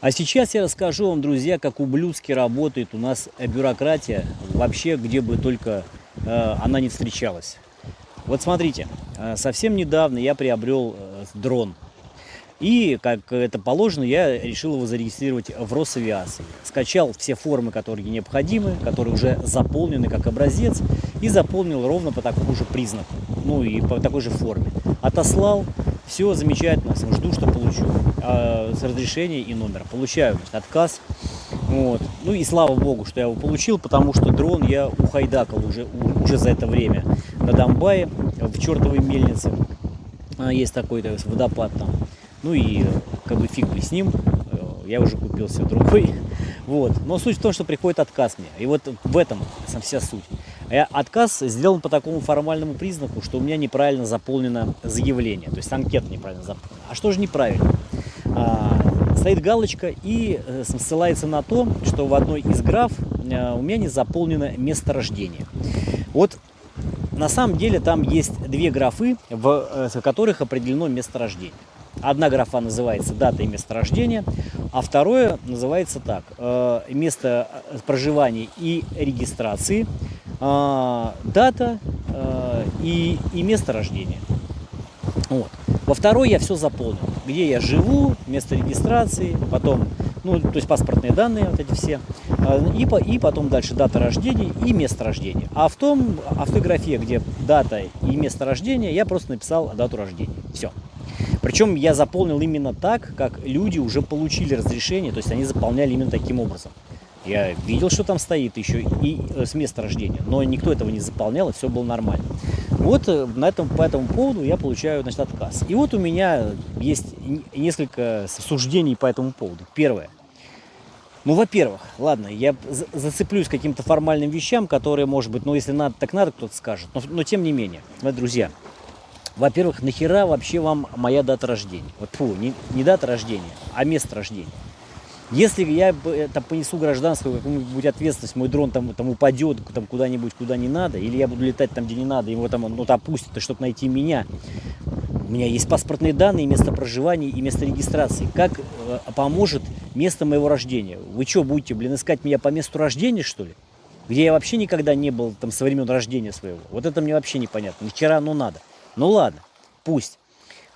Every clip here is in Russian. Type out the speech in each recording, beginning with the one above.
А сейчас я расскажу вам, друзья, как ублюдски работает у нас бюрократия, вообще где бы только э, она не встречалась. Вот смотрите, э, совсем недавно я приобрел э, дрон. И, как это положено, я решил его зарегистрировать в Росавиации. Скачал все формы, которые необходимы, которые уже заполнены как образец, и заполнил ровно по такому же признаку, ну и по такой же форме. Отослал, все замечательно, жду, что получу э, с разрешения и номер. Получаю значит, отказ. Вот. Ну и слава богу, что я его получил, потому что дрон я ухайдакал уже, уже за это время на Донбайе, в чертовой мельнице. А, есть такой то водопад там. Ну и как бы фиг бы с ним, э, я уже купил себе другой. Вот. Но суть в том, что приходит отказ мне. И вот в этом вся суть. А отказ сделан по такому формальному признаку, что у меня неправильно заполнено заявление, то есть анкета неправильно заполнена. А что же неправильно? А, стоит галочка и э, ссылается на то, что в одной из граф э, у меня не заполнено место рождения. Вот на самом деле там есть две графы, э, в которых определено место рождения. Одна графа называется дата и место рождения, а второе называется так, место проживания и регистрации, дата и, и место рождения. Вот. Во второй я все заполнил, где я живу, место регистрации, потом, ну, то есть паспортные данные, вот эти все, а, и, и потом дальше дата рождения и место рождения. А в том, а в той где дата и место рождения, я просто написал дату рождения. Все. Причем я заполнил именно так, как люди уже получили разрешение, то есть они заполняли именно таким образом. Я видел, что там стоит еще и э, с места рождения, но никто этого не заполнял, и все было нормально. Вот э, на этом, по этому поводу я получаю значит, отказ. И вот у меня есть несколько суждений по этому поводу. Первое. Ну, во-первых, ладно, я зацеплюсь каким-то формальным вещам, которые, может быть, ну, если надо, так надо, кто-то скажет. Но, но тем не менее, вот, друзья, во-первых, нахера вообще вам моя дата рождения? Вот, фу, не, не дата рождения, а место рождения. Если я там, понесу гражданскую какую-нибудь ответственность, мой дрон там, там упадет там, куда-нибудь, куда не надо, или я буду летать там, где не надо, его там ну, опустят, чтобы найти меня. У меня есть паспортные данные, место проживания и место регистрации. Как э, поможет место моего рождения? Вы что, будете, блин, искать меня по месту рождения, что ли? Где я вообще никогда не был там со времен рождения своего. Вот это мне вообще непонятно. Вчера, ну надо. Ну ладно, пусть.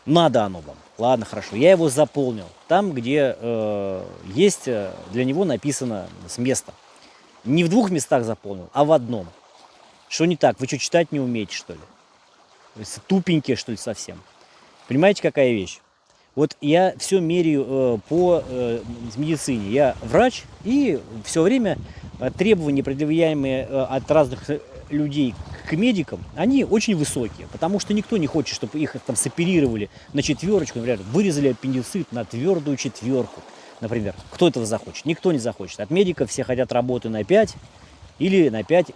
Надо оно вам. Ладно, хорошо. Я его заполнил. Там, где э, есть э, для него написано с места. Не в двух местах заполнил, а в одном. Что не так? Вы что, читать не умеете, что ли? Тупенькие, что ли, совсем? Понимаете, какая вещь? Вот я все меряю э, по э, медицине. Я врач, и все время э, требования, предъявляемые э, от разных э, людей к медикам, они очень высокие, потому что никто не хочет, чтобы их там соперировали на четверочку, например, вырезали аппендицит на твердую четверку, например. Кто этого захочет? Никто не захочет. От медиков все хотят работы на 5 или на 5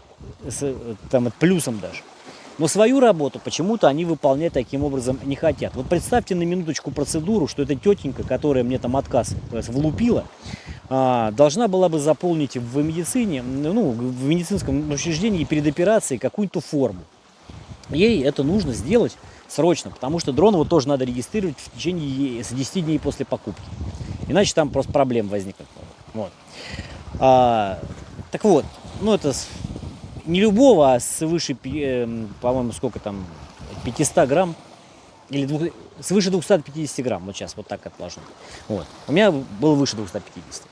с там, плюсом даже. Но свою работу почему-то они выполнять таким образом не хотят. Вот представьте на минуточку процедуру, что эта тетенька, которая мне там отказ влупила, а, должна была бы заполнить в медицине, ну, в медицинском учреждении перед операцией какую-то форму. Ей это нужно сделать срочно, потому что дрон его тоже надо регистрировать в течение с 10 дней после покупки. Иначе там просто проблем возникнут. Вот. А, так вот, ну это не любого, а свыше, эм, по-моему, сколько там, 500 грамм, или двух, свыше 250 грамм, вот сейчас вот так отложу. Вот. У меня было выше 250.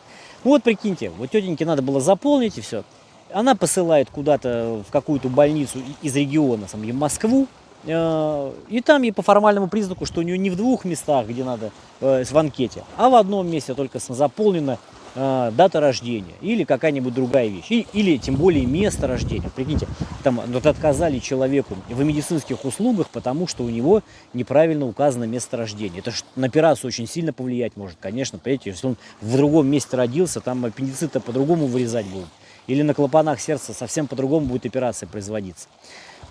Ну вот прикиньте, вот тетеньке надо было заполнить и все. Она посылает куда-то в какую-то больницу из региона, сам, в Москву, э, и там ей по формальному признаку, что у нее не в двух местах, где надо, э, в анкете, а в одном месте только заполнено э, дата рождения или какая-нибудь другая вещь. И, или тем более место рождения. Прикиньте, там вот отказали человеку в медицинских услугах, потому что у него неправильно указано место рождения. Это на операцию очень сильно повлиять может, конечно. Понимаете, если он в другом месте родился, там аппендицит по-другому вырезать будут. Или на клапанах сердца совсем по-другому будет операция производиться.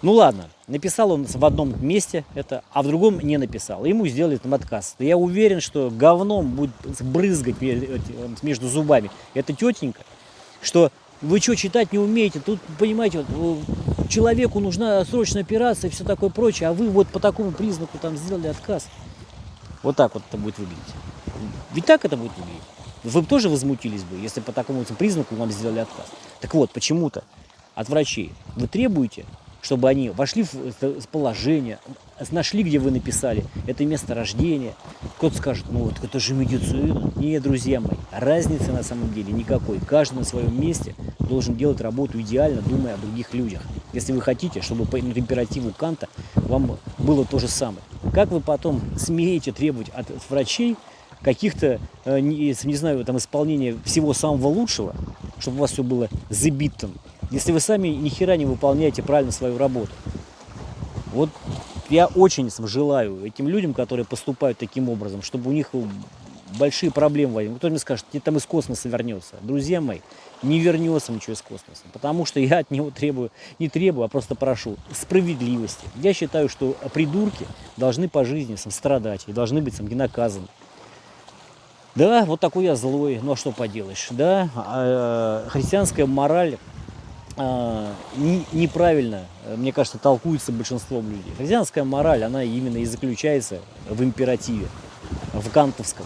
Ну ладно, написал он в одном месте это, а в другом не написал. Ему сделали там отказ. Я уверен, что говном будет брызгать между зубами эта тетенька, что вы что, читать не умеете? Тут, понимаете, вот, человеку нужна срочная операция и все такое прочее, а вы вот по такому признаку там сделали отказ. Вот так вот это будет выглядеть. Ведь так это будет выглядеть. Вы бы тоже возмутились бы, если по такому признаку вам сделали отказ. Так вот, почему-то от врачей вы требуете, чтобы они вошли в положение, нашли, где вы написали, это место рождения. Кто-то скажет, ну вот это же медицина. Нет, друзья мои, разницы на самом деле никакой. Каждый на своем месте должен делать работу идеально, думая о других людях. Если вы хотите, чтобы по императиву Канта вам было то же самое. Как вы потом смеете требовать от врачей каких-то, э, не, знаю, там исполнения всего самого лучшего, чтобы у вас все было забитым, если вы сами ни хера не выполняете правильно свою работу. Вот я очень желаю этим людям, которые поступают таким образом, чтобы у них большие проблемы возникли. Кто мне скажет, тебе там из космоса вернется. Друзья мои, не вернется ничего из космоса. Потому что я от него требую, не требую, а просто прошу справедливости. Я считаю, что придурки должны по жизни сам, страдать и должны быть сам, наказаны. Да, вот такой я злой, ну а что поделаешь, да, а, христианская мораль не, неправильно, мне кажется, толкуется большинством людей. Христианская мораль, она именно и заключается в императиве, в кантовском.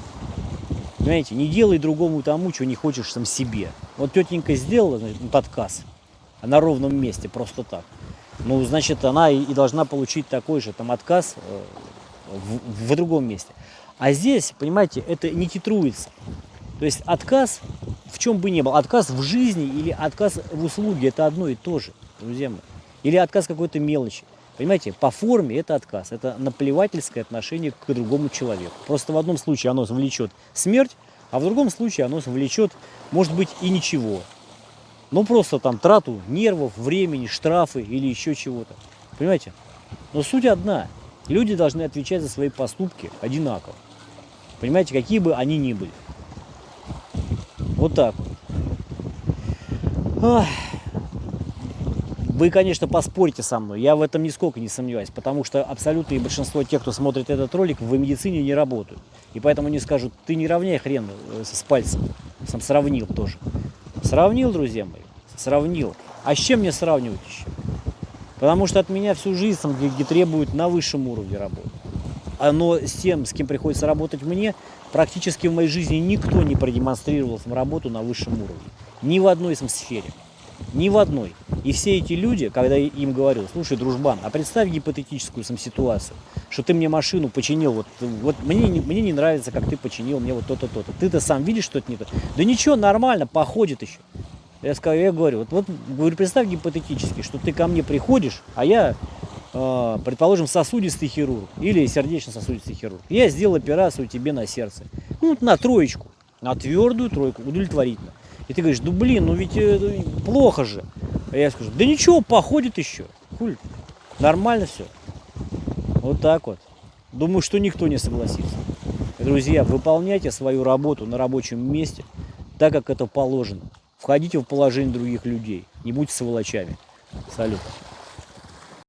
Понимаете, не делай другому тому, чего не хочешь сам себе. Вот тетенька сделала значит, подказ на ровном месте, просто так. Ну, значит, она и, должна получить такой же там отказ э, в, в другом месте. А здесь, понимаете, это не титруется. То есть отказ в чем бы ни был, отказ в жизни или отказ в услуге, это одно и то же, друзья мои. Или отказ какой-то мелочи. Понимаете, по форме это отказ, это наплевательское отношение к другому человеку. Просто в одном случае оно влечет смерть, а в другом случае оно влечет, может быть, и ничего. Ну, просто там трату нервов, времени, штрафы или еще чего-то. Понимаете? Но суть одна. Люди должны отвечать за свои поступки одинаково. Понимаете, какие бы они ни были. Вот так вот. Вы, конечно, поспорите со мной, я в этом нисколько не сомневаюсь, потому что абсолютное большинство тех, кто смотрит этот ролик, в медицине не работают. И поэтому они скажут, ты не равняй хрен э, с пальцем. Сам сравнил тоже. Сравнил, друзья мои, сравнил. А с чем мне сравнивать еще? Потому что от меня всю жизнь где требуют на высшем уровне работы но с тем, с кем приходится работать мне, практически в моей жизни никто не продемонстрировал работу на высшем уровне. Ни в одной сфере. Ни в одной. И все эти люди, когда я им говорил, слушай, дружбан, а представь гипотетическую сам ситуацию, что ты мне машину починил, вот, вот мне, мне не нравится, как ты починил мне вот то-то, то-то. Ты-то сам видишь, что это не то. Да ничего, нормально, походит еще. Я, сказал, я говорю, вот, вот представь гипотетически, что ты ко мне приходишь, а я предположим, сосудистый хирург или сердечно-сосудистый хирург. Я сделал операцию тебе на сердце. Ну, на троечку, на твердую тройку, удовлетворительно. И ты говоришь, ну блин, ну ведь э, плохо же. А я скажу, да ничего, походит еще. Хуль, нормально все. Вот так вот. Думаю, что никто не согласится. Друзья, выполняйте свою работу на рабочем месте так, как это положено. Входите в положение других людей. Не будьте сволочами. Салют.